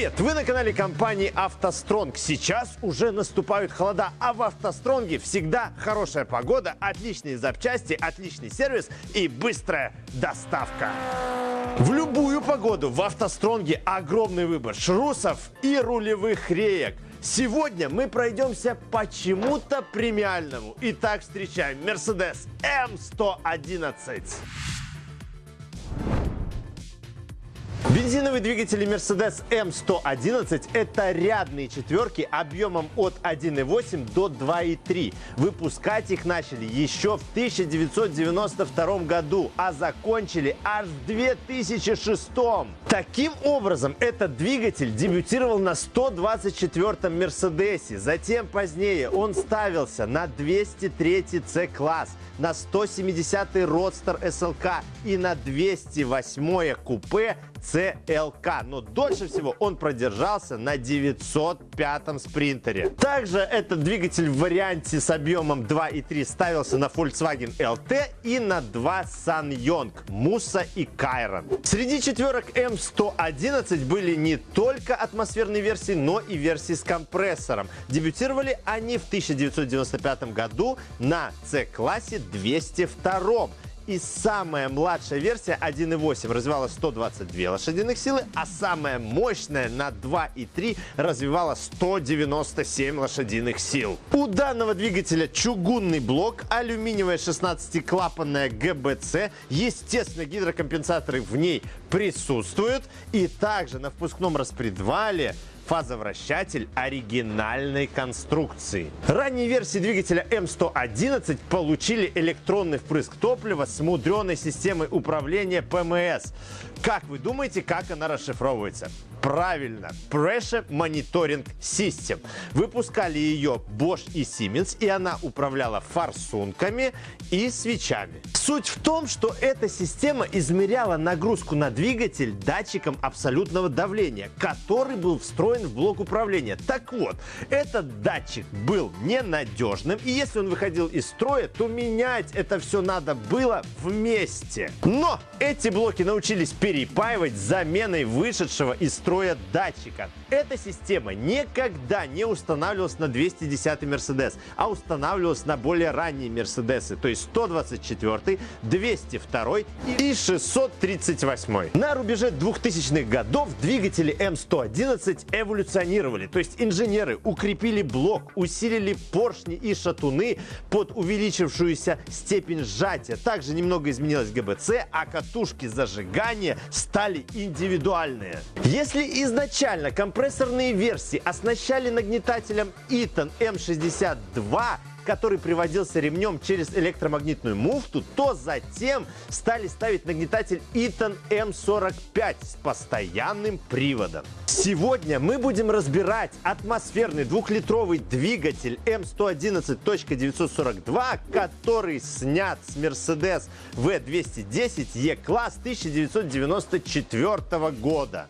Привет! Вы на канале компании «АвтоСтронг». Сейчас уже наступают холода, а в «АвтоСтронге» всегда хорошая погода, отличные запчасти, отличный сервис и быстрая доставка. В любую погоду в «АвтоСтронге» огромный выбор шрусов и рулевых реек. Сегодня мы пройдемся почему-то премиальному. Итак, встречаем Mercedes M111. Бензиновые двигатели Mercedes M111 – это рядные четверки объемом от 1,8 до 2,3. Выпускать их начали еще в 1992 году, а закончили аж в 2006. Таким образом, этот двигатель дебютировал на 124-м Мерседесе. Затем позднее он ставился на 203 C-класс, на 170-й Roadster SLK и на 208-е купе CLK. Но дольше всего он продержался на 905-м спринтере. Также этот двигатель в варианте с объемом 2.3 ставился на Volkswagen LT и на два SsangYong, Musa и Кайрон. Среди четверок M111 были не только атмосферные версии, но и версии с компрессором. Дебютировали они в 1995 году на C-классе 202 и самая младшая версия 1.8 развивала 122 лошадиных силы, а самая мощная на 2.3 развивала 197 лошадиных сил. У данного двигателя чугунный блок, алюминиевая 16-клапанная ГБЦ, естественно гидрокомпенсаторы в ней присутствуют и также на впускном распредвале фазовращатель оригинальной конструкции. Ранние версии двигателя М111 получили электронный впрыск топлива с мудреной системой управления ПМС. Как вы думаете, как она расшифровывается? Правильно, Pressure Monitoring System. Выпускали ее Bosch и Siemens, и она управляла форсунками и свечами. Суть в том, что эта система измеряла нагрузку на двигатель датчиком абсолютного давления, который был встроен в блок управления. Так вот, этот датчик был ненадежным, и если он выходил из строя, то менять это все надо было вместе. Но эти блоки научились перепаивать заменой вышедшего из строя датчика. Эта система никогда не устанавливалась на 210 Mercedes, а устанавливалась на более ранние Мерседесы, то есть 124, 202 и 638. На рубеже 2000-х годов двигатели М111 эволюционировали, то есть инженеры укрепили блок, усилили поршни и шатуны под увеличившуюся степень сжатия. Также немного изменилась ГБЦ, а катушки зажигания стали индивидуальные. Если изначально компрессорные версии оснащали нагнетателем Eaton M62, который приводился ремнем через электромагнитную муфту, то затем стали ставить нагнетатель Eaton M45 с постоянным приводом. Сегодня мы будем разбирать атмосферный двухлитровый двигатель M111.942, который снят с Mercedes V210 E-класс 1994 года.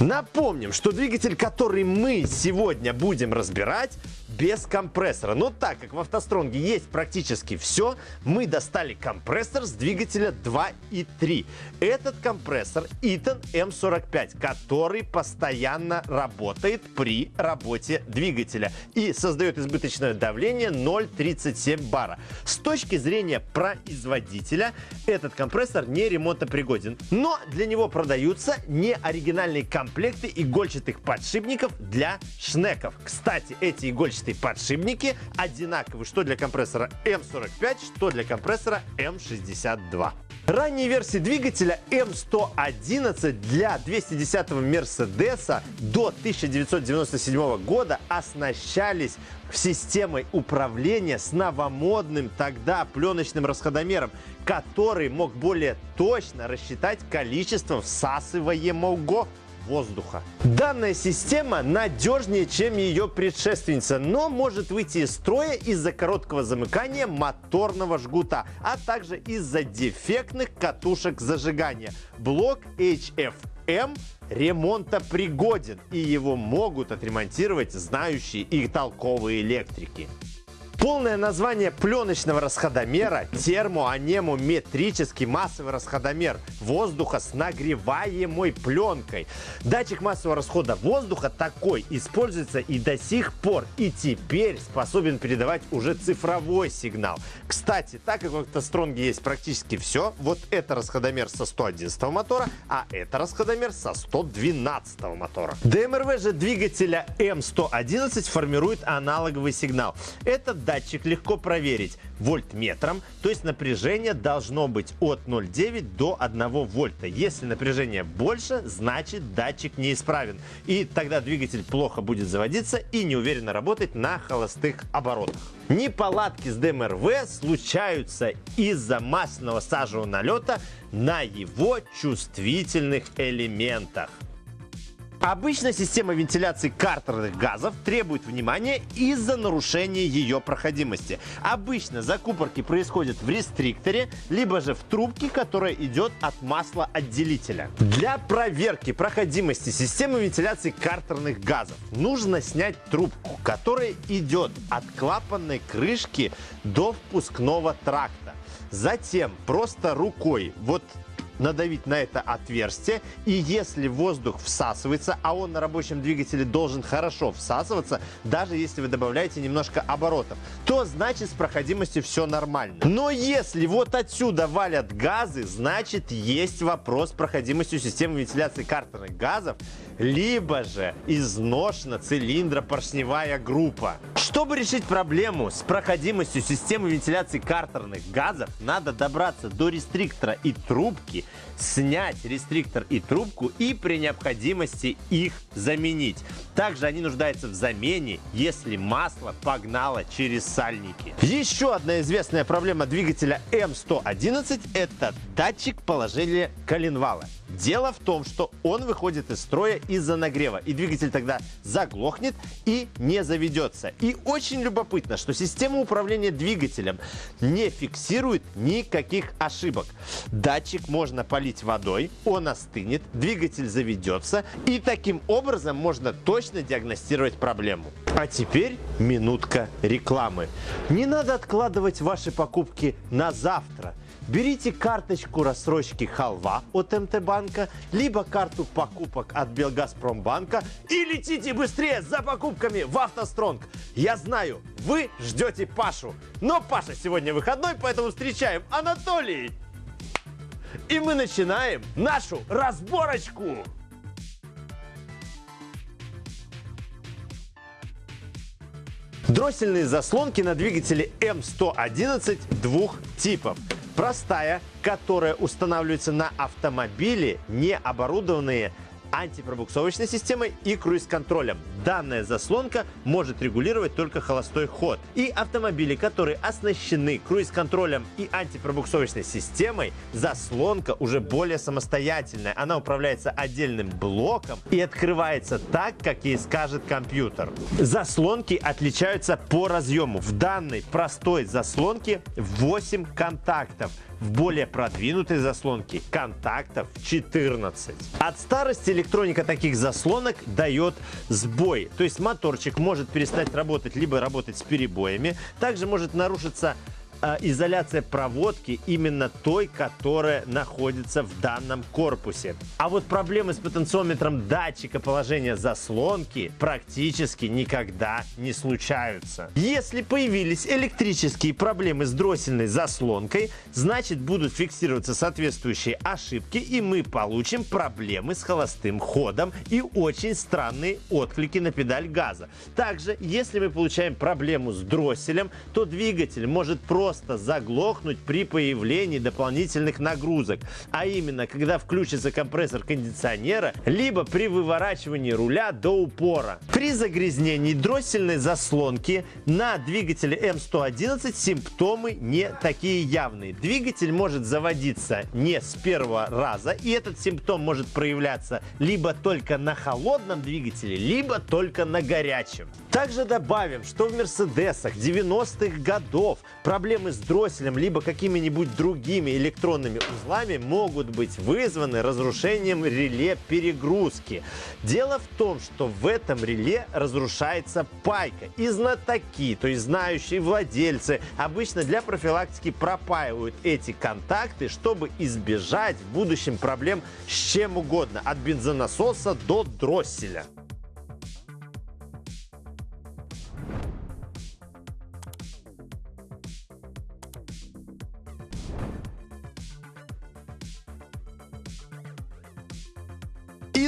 Напомним, что двигатель, который мы сегодня будем разбирать, без компрессора. Но так как в автостронге есть практически все, мы достали компрессор с двигателя 2 и 3. Этот компрессор Eaton M45, который постоянно работает при работе двигателя и создает избыточное давление 0,37 бара. С точки зрения производителя этот компрессор не ремонтопригоден, но для него продаются неоригинальные комплекты игольчатых подшипников для шнеков. Кстати, эти игольчатые толстые подшипники одинаковы что для компрессора М45, что для компрессора М62. Ранние версии двигателя М111 для 210-го Мерседеса до 1997 года оснащались системой управления с новомодным тогда пленочным расходомером, который мог более точно рассчитать количество всасываемого воздуха. Данная система надежнее, чем ее предшественница, но может выйти из строя из-за короткого замыкания моторного жгута, а также из-за дефектных катушек зажигания. Блок HFM ремонтопригоден и его могут отремонтировать знающие и толковые электрики. Полное название пленочного расходомера – термоанемометрический массовый расходомер воздуха с нагреваемой пленкой. Датчик массового расхода воздуха такой используется и до сих пор, и теперь способен передавать уже цифровой сигнал. Кстати, так как в автостронге есть практически все, вот это расходомер со 111 мотора, а это расходомер со 112 мотора. ДМРВ же двигателя М111 формирует аналоговый сигнал. Этот датчик легко проверить вольтметром, то есть напряжение должно быть от 0,9 до 1 вольта. Если напряжение больше, значит датчик неисправен. И тогда двигатель плохо будет заводиться и неуверенно работать на холостых оборотах. Неполадки с ДМРВ случаются из-за масляного сажевого налета на его чувствительных элементах. Обычно система вентиляции картерных газов требует внимания из-за нарушения ее проходимости. Обычно закупорки происходят в рестрикторе, либо же в трубке, которая идет от масла отделителя. Для проверки проходимости системы вентиляции картерных газов нужно снять трубку, которая идет от клапанной крышки до впускного тракта. Затем просто рукой вот надавить на это отверстие, и если воздух всасывается, а он на рабочем двигателе должен хорошо всасываться, даже если вы добавляете немножко оборотов, то значит с проходимостью все нормально. Но если вот отсюда валят газы, значит есть вопрос с проходимостью системы вентиляции картерных газов, либо же изношена цилиндропоршневая группа. Чтобы решить проблему с проходимостью системы вентиляции картерных газов, надо добраться до рестриктора и трубки, снять рестриктор и трубку и при необходимости их заменить. Также они нуждаются в замене, если масло погнало через сальники. Еще одна известная проблема двигателя М111 – это датчик положения коленвала. Дело в том, что он выходит из строя из-за нагрева, и двигатель тогда заглохнет и не заведется. И очень любопытно, что система управления двигателем не фиксирует никаких ошибок. Датчик можно полить водой, он остынет, двигатель заведется, и таким образом можно точно диагностировать проблему. А теперь минутка рекламы. Не надо откладывать ваши покупки на завтра. Берите карточку рассрочки «Халва» от МТ-банка, либо карту покупок от Белгазпромбанка и летите быстрее за покупками в «АвтоСтронг». Я знаю, вы ждете Пашу, но Паша сегодня выходной, поэтому встречаем Анатолий. И мы начинаем нашу разборочку. Дроссельные заслонки на двигателе М111 двух типов. Простая, которая устанавливается на автомобиле, не оборудованные антипробуксовочной системой и круиз-контролем. Данная заслонка может регулировать только холостой ход. И автомобили, которые оснащены круиз-контролем и антипробуксовочной системой, заслонка уже более самостоятельная. Она управляется отдельным блоком и открывается так, как ей скажет компьютер. Заслонки отличаются по разъему. В данной простой заслонке 8 контактов в более продвинутой заслонке контактов 14. От старости электроника таких заслонок дает сбой. То есть моторчик может перестать работать, либо работать с перебоями. Также может нарушиться изоляция проводки именно той, которая находится в данном корпусе. А вот проблемы с потенциометром датчика положения заслонки практически никогда не случаются. Если появились электрические проблемы с дроссельной заслонкой, значит будут фиксироваться соответствующие ошибки и мы получим проблемы с холостым ходом и очень странные отклики на педаль газа. Также, если мы получаем проблему с дросселем, то двигатель может просто просто заглохнуть при появлении дополнительных нагрузок, а именно, когда включится компрессор кондиционера, либо при выворачивании руля до упора. При загрязнении дроссельной заслонки на двигателе М111 симптомы не такие явные. Двигатель может заводиться не с первого раза, и этот симптом может проявляться либо только на холодном двигателе, либо только на горячем. Также добавим, что в Мерседесах 90-х годов проблемы проблемы с дросселем либо какими-нибудь другими электронными узлами могут быть вызваны разрушением реле перегрузки. Дело в том, что в этом реле разрушается пайка. И знатоки, то есть знающие владельцы, обычно для профилактики пропаивают эти контакты, чтобы избежать в будущем проблем с чем угодно, от бензонасоса до дросселя.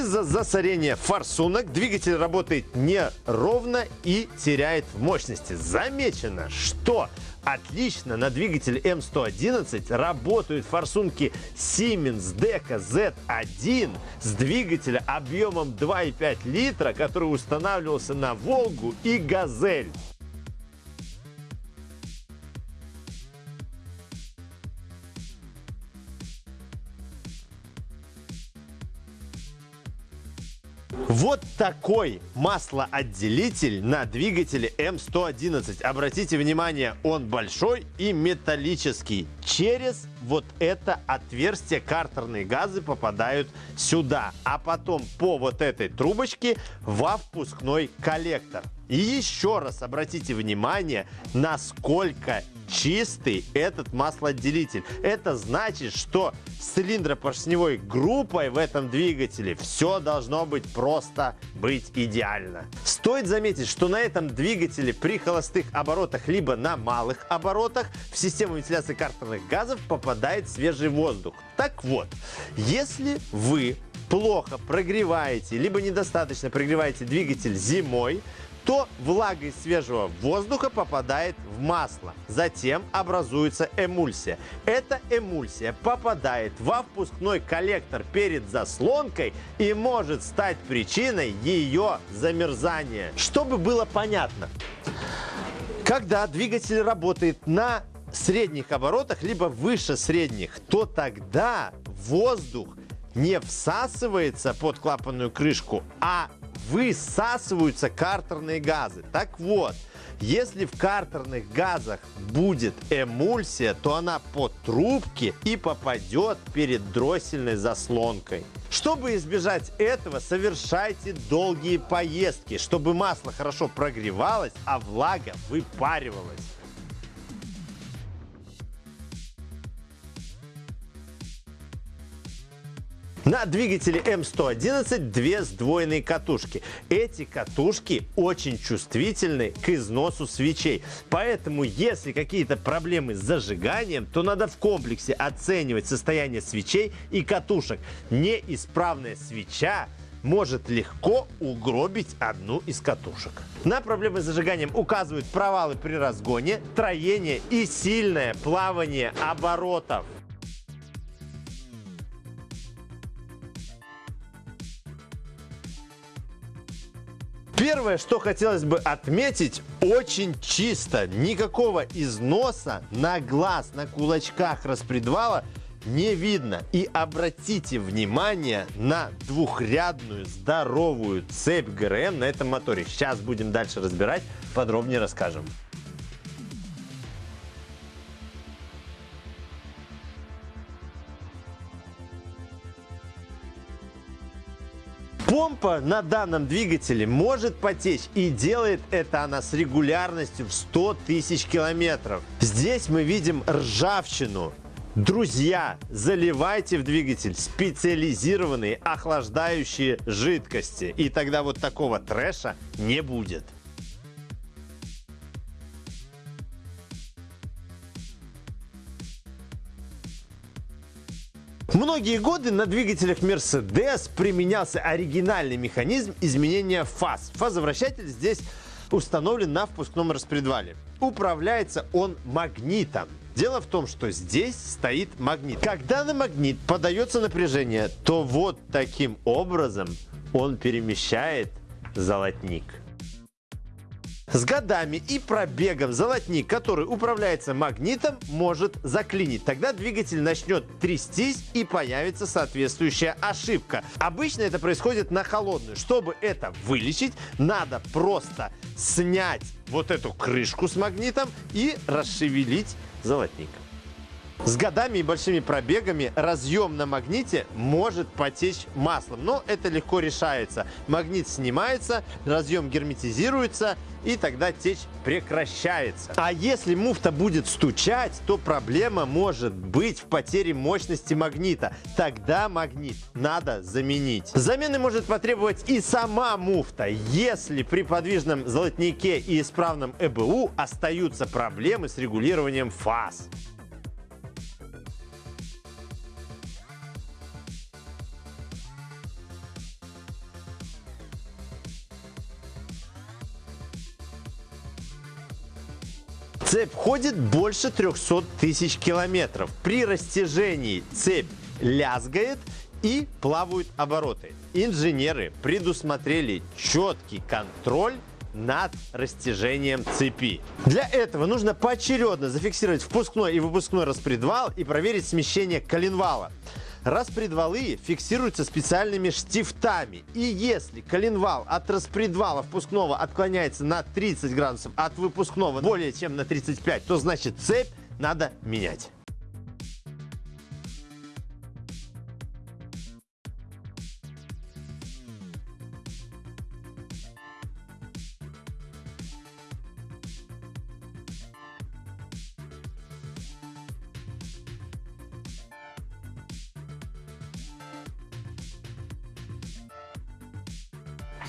Из-за засорения форсунок двигатель работает неровно и теряет в мощности. Замечено, что отлично на двигателе М111 работают форсунки Siemens Deca Z1 с двигателя объемом 2,5 литра, который устанавливался на Волгу и Газель. Вот такой маслоотделитель на двигателе М111. Обратите внимание, он большой и металлический. Через вот это отверстие картерные газы попадают сюда, а потом по вот этой трубочке во впускной коллектор. И еще раз обратите внимание, насколько чистый этот маслоотделитель. Это значит, что с цилиндропоршневой группой в этом двигателе все должно быть просто быть идеально. Стоит заметить, что на этом двигателе при холостых оборотах либо на малых оборотах в систему вентиляции картерных газов попадает свежий воздух. Так вот, если вы плохо прогреваете, либо недостаточно прогреваете двигатель зимой, то влага из свежего воздуха попадает в масло. Затем образуется эмульсия. Эта эмульсия попадает во впускной коллектор перед заслонкой и может стать причиной ее замерзания. Чтобы было понятно, когда двигатель работает на средних оборотах, либо выше средних, то тогда воздух не всасывается под клапанную крышку, а высасываются картерные газы. Так вот, если в картерных газах будет эмульсия, то она по трубке и попадет перед дроссельной заслонкой. Чтобы избежать этого, совершайте долгие поездки, чтобы масло хорошо прогревалось, а влага выпаривалась. На двигателе М111 две сдвоенные катушки. Эти катушки очень чувствительны к износу свечей. Поэтому, если какие-то проблемы с зажиганием, то надо в комплексе оценивать состояние свечей и катушек. Неисправная свеча может легко угробить одну из катушек. На проблемы с зажиганием указывают провалы при разгоне, троение и сильное плавание оборотов. Первое, что хотелось бы отметить, очень чисто. Никакого износа на глаз, на кулачках распредвала не видно. И обратите внимание на двухрядную здоровую цепь ГРМ на этом моторе. Сейчас будем дальше разбирать, подробнее расскажем. Помпа на данном двигателе может потечь и делает это она с регулярностью в 100 тысяч километров. Здесь мы видим ржавчину. Друзья, заливайте в двигатель специализированные охлаждающие жидкости. И тогда вот такого трэша не будет. Многие годы на двигателях Mercedes применялся оригинальный механизм изменения фаз. Фазовращатель здесь установлен на впускном распредвале. Управляется он магнитом. Дело в том, что здесь стоит магнит. Когда на магнит подается напряжение, то вот таким образом он перемещает золотник. С годами и пробегом золотник, который управляется магнитом, может заклинить. Тогда двигатель начнет трястись и появится соответствующая ошибка. Обычно это происходит на холодную. Чтобы это вылечить, надо просто снять вот эту крышку с магнитом и расшевелить золотник. С годами и большими пробегами разъем на магните может потечь маслом, но это легко решается. Магнит снимается, разъем герметизируется и тогда течь прекращается. А если муфта будет стучать, то проблема может быть в потере мощности магнита. Тогда магнит надо заменить. Замены может потребовать и сама муфта, если при подвижном золотнике и исправном ЭБУ остаются проблемы с регулированием фаз. Цепь ходит больше 300 тысяч километров. При растяжении цепь лязгает и плавают обороты. Инженеры предусмотрели четкий контроль над растяжением цепи. Для этого нужно поочередно зафиксировать впускной и выпускной распредвал и проверить смещение коленвала. Распредвалы фиксируются специальными штифтами. И если коленвал от распредвала впускного отклоняется на 30 градусов, от выпускного более чем на 35, то значит цепь надо менять.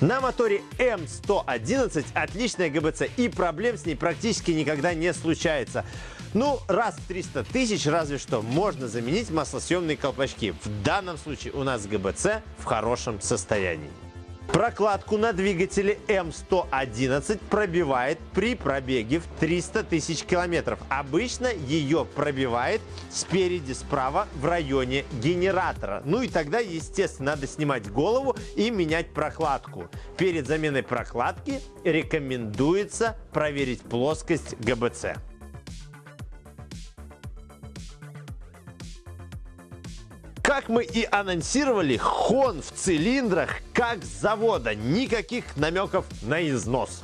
На моторе М111 отличная ГБЦ и проблем с ней практически никогда не случается. Ну, раз в 300 тысяч разве что можно заменить маслосъемные колпачки. В данном случае у нас ГБЦ в хорошем состоянии. Прокладку на двигателе М111 пробивает при пробеге в 300 тысяч километров. Обычно ее пробивает спереди справа в районе генератора. Ну и тогда, естественно, надо снимать голову и менять прокладку. Перед заменой прокладки рекомендуется проверить плоскость ГБЦ. Как мы и анонсировали, хон в цилиндрах как с завода. Никаких намеков на износ.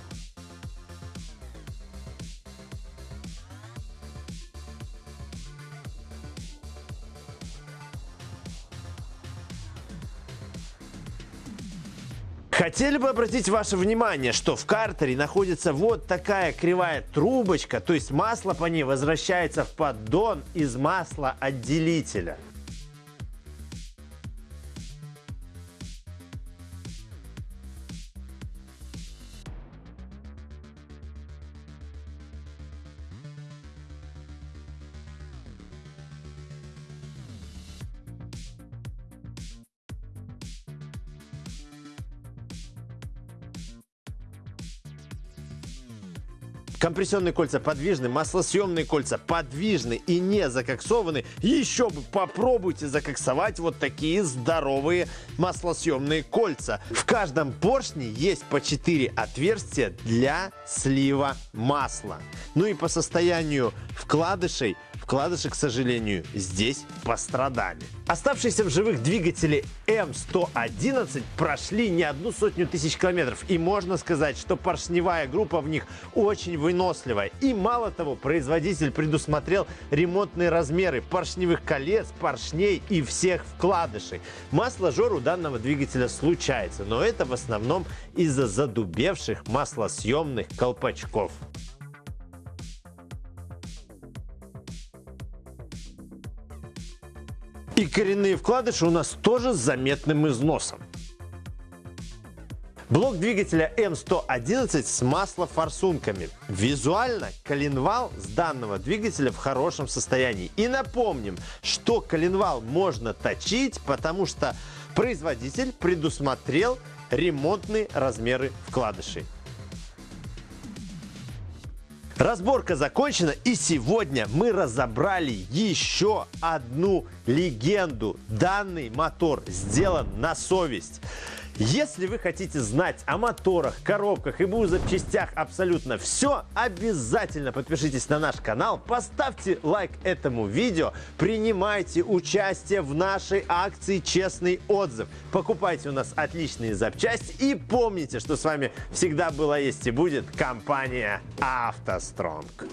Хотели бы обратить ваше внимание, что в картере находится вот такая кривая трубочка, то есть масло по ней возвращается в поддон из маслоотделителя. Компрессионные кольца подвижны, маслосъемные кольца подвижны и не закоксованы. Еще бы попробуйте закоксовать вот такие здоровые маслосъемные кольца. В каждом поршне есть по 4 отверстия для слива масла. Ну и по состоянию вкладышей Вкладыши, к сожалению, здесь пострадали. Оставшиеся в живых двигатели М111 прошли не одну сотню тысяч километров. И можно сказать, что поршневая группа в них очень выносливая. И мало того, производитель предусмотрел ремонтные размеры поршневых колец, поршней и всех вкладышей. Масложор у данного двигателя случается, но это в основном из-за задубевших маслосъемных колпачков. И коренные вкладыши у нас тоже с заметным износом. Блок двигателя М111 с маслофорсунками. Визуально коленвал с данного двигателя в хорошем состоянии. И напомним, что коленвал можно точить, потому что производитель предусмотрел ремонтные размеры вкладышей. Разборка закончена и сегодня мы разобрали еще одну легенду. Данный мотор сделан на совесть. Если вы хотите знать о моторах, коробках и БУ запчастях абсолютно все, обязательно подпишитесь на наш канал, поставьте лайк этому видео, принимайте участие в нашей акции «Честный отзыв». Покупайте у нас отличные запчасти и помните, что с вами всегда была, есть и будет компания «АвтоСтронг».